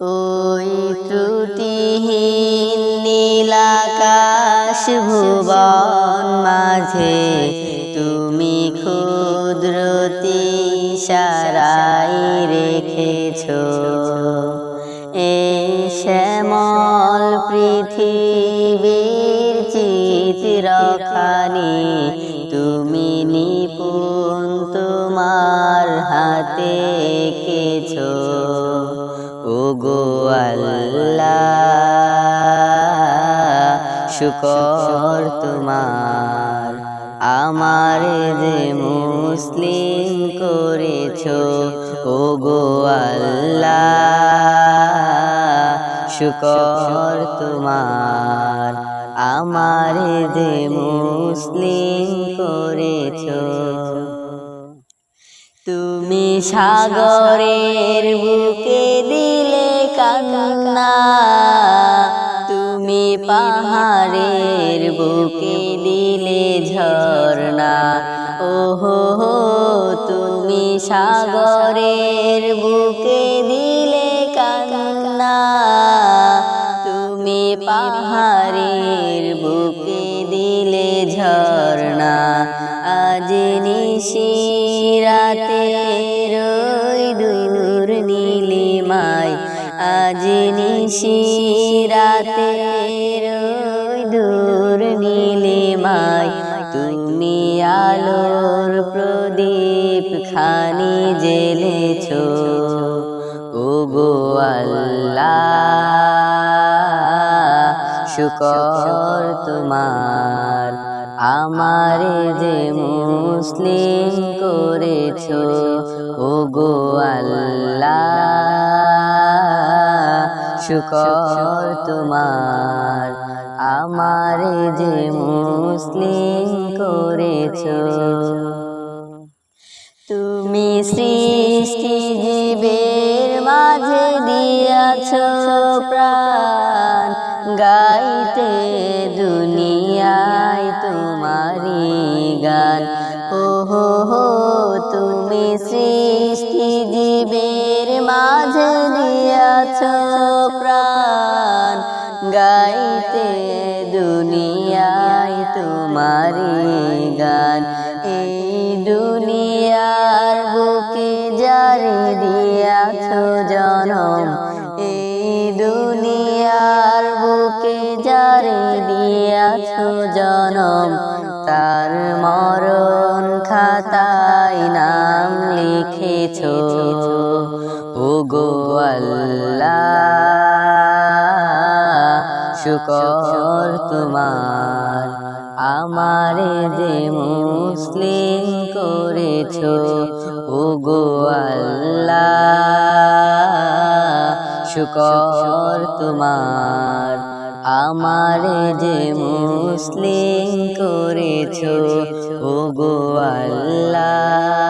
ওই ত্রুটিহীন নীলাকাশ ভুবন মাঝে তুমি ক্ষুদ্রতি সারাই রেখেছ। এ শ্যামল পৃথিবীর চিত্রখানি, তুমি নিপুণ তোমার হাতে এঁকেছো ও গো আল্লাহ, শুকর তোমার। আমার যে মুসলিম করেছ ও গো আল্লাহ, শুকর তোমার। আমার যে মুসলিম করেছ, তুমি সাগরের পাহাড়ের বুকে দিলে ঝর্ণা। ওহো হো হো তুমি সাগরের বুকে দিলে কান্না। তুমি পাহাড়ের বুকে দিলে ঝর্ণা। আজ নিশিরাতে রই দূর নীলিমায়, আজ নিশিরাতে খানি জেলেছো ও গো আল্লাহ। শুকর তোমার, আমার যে মুসলিম করেছ ও গো আল্লাহ। শুকর তোমার, আমার যে মুসলিম করেছ তুমি সৃষ্টি জীবের মাঝে দিয়াছ প্রাণ। গাইতে দুনিয়ায় তোমারি গান। ও হো হো তুমি সৃষ্টি জীবের মাঝে দিয়াছ প্রাণ। গাইতে দুনিয়ায় তোমারি গান। এই লিখেছ ও গো আল্লাহ, শুকর তোমার। আমারে যে মুসলিম করেছ ও গো আল্লাহ, শুকর তোমার। আমারে যে মুসলিম করেছ ও গো আল্লাহ।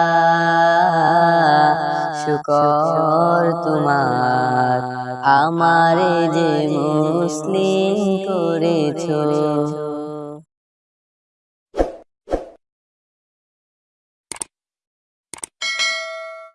শুকর তোমার। আমারে যে মুসলিম করেছ